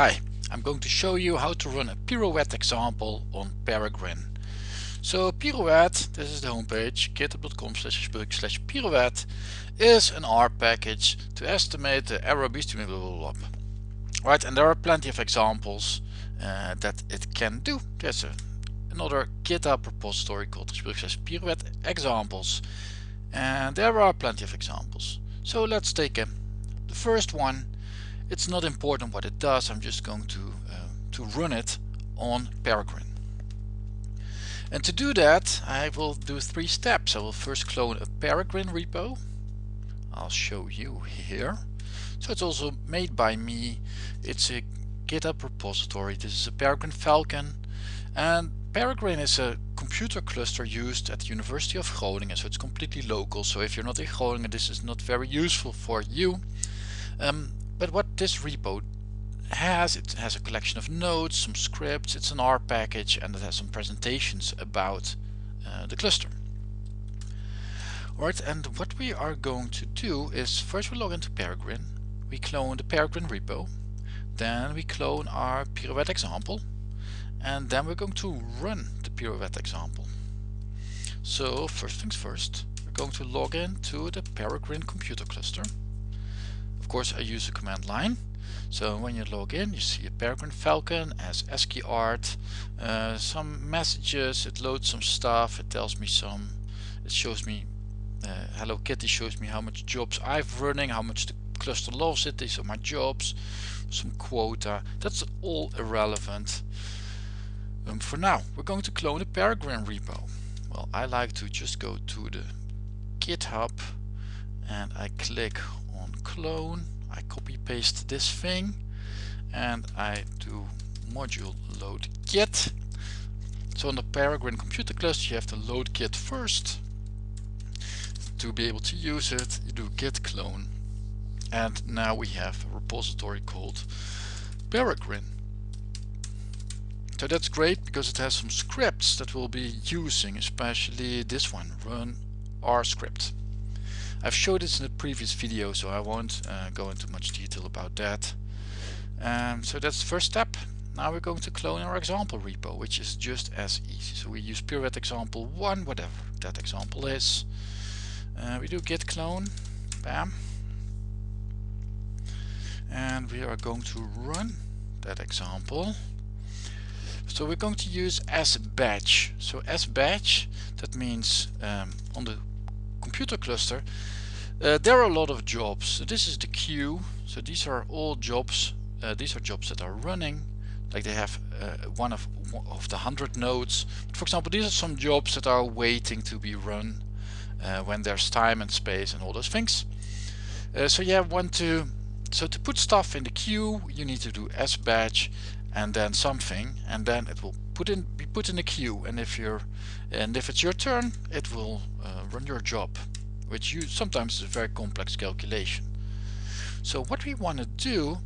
Hi, I'm going to show you how to run a pirouette example on Peregrine. So pirouette, this is the homepage, github.com slash slash pirouette is an R package to estimate the error between blah, blah, blah. Right, and there are plenty of examples uh, that it can do. There's a, another GitHub repository called slash pirouette examples and there are plenty of examples. So let's take a, the first one it's not important what it does, I'm just going to, uh, to run it on Peregrine. And to do that I will do three steps. I will first clone a Peregrine repo. I'll show you here. So it's also made by me. It's a GitHub repository. This is a Peregrine Falcon and Peregrine is a computer cluster used at the University of Groningen so it's completely local so if you're not in Groningen this is not very useful for you. Um, but what this repo has, it has a collection of nodes, some scripts, it's an R package and it has some presentations about uh, the cluster. Alright, and what we are going to do is first we log into Peregrine, we clone the Peregrine repo, then we clone our pirouette example, and then we're going to run the pirouette example. So first things first, we're going to log in to the Peregrine computer cluster. Of course I use a command line. So when you log in you see a Peregrine Falcon as ASCII art, uh, some messages, it loads some stuff, it tells me some, it shows me, uh, Hello Kitty shows me how much jobs I've running, how much the cluster loves it, these are my jobs, some quota, that's all irrelevant. Um, for now we're going to clone a Peregrine repo. Well I like to just go to the GitHub and I click clone I copy paste this thing and I do module load git so on the Peregrine computer cluster you have to load git first. To be able to use it you do git clone. And now we have a repository called Peregrine. So that's great because it has some scripts that we'll be using especially this one run r script I've showed this in a previous video so I won't uh, go into much detail about that. Um, so that's the first step. Now we're going to clone our example repo which is just as easy. So we use pirouette example 1 whatever that example is. Uh, we do git clone, bam. And we are going to run that example. So we're going to use sbatch. So sbatch that means um, on the computer cluster. Uh, there are a lot of jobs. This is the queue. So these are all jobs. Uh, these are jobs that are running. Like they have uh, one of one of the hundred nodes. But for example these are some jobs that are waiting to be run uh, when there's time and space and all those things. Uh, so have one to so to put stuff in the queue you need to do sbatch and then something and then it will put in be put in the queue and if you're and if it's your turn it will uh, run your job which you sometimes is a very complex calculation. So what we want to do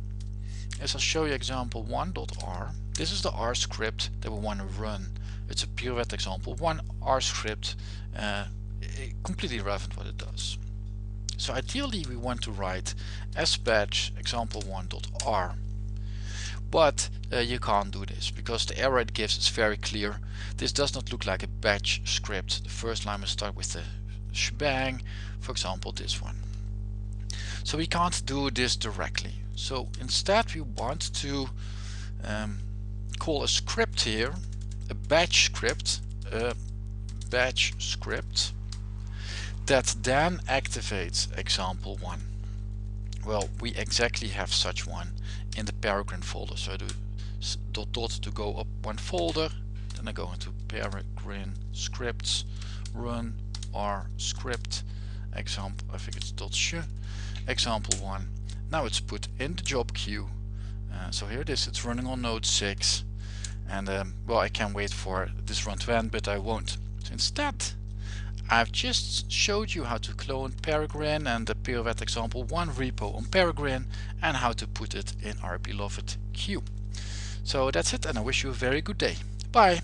is I'll show you example 1.r this is the R script that we want to run. It's a pirouette example. One R script uh, completely irrelevant what it does. So ideally we want to write sbatch example 1.r but uh, you can't do this because the error it gives is very clear. This does not look like a batch script. The first line will start with the shebang. For example this one. So we can't do this directly. So instead we want to um, call a script here a batch script a batch script that then activates example one well we exactly have such one in the Peregrine folder. So I do dot dot to go up one folder, then I go into Peregrine scripts, run R script, example, I think it's dot sh, example one. Now it's put in the job queue. Uh, so here it is, it's running on node 6 and um, well I can wait for this run to end but I won't. So instead I've just showed you how to clone Peregrine and the pirouette example 1 repo on Peregrine and how to put it in our beloved queue. So that's it and I wish you a very good day. Bye!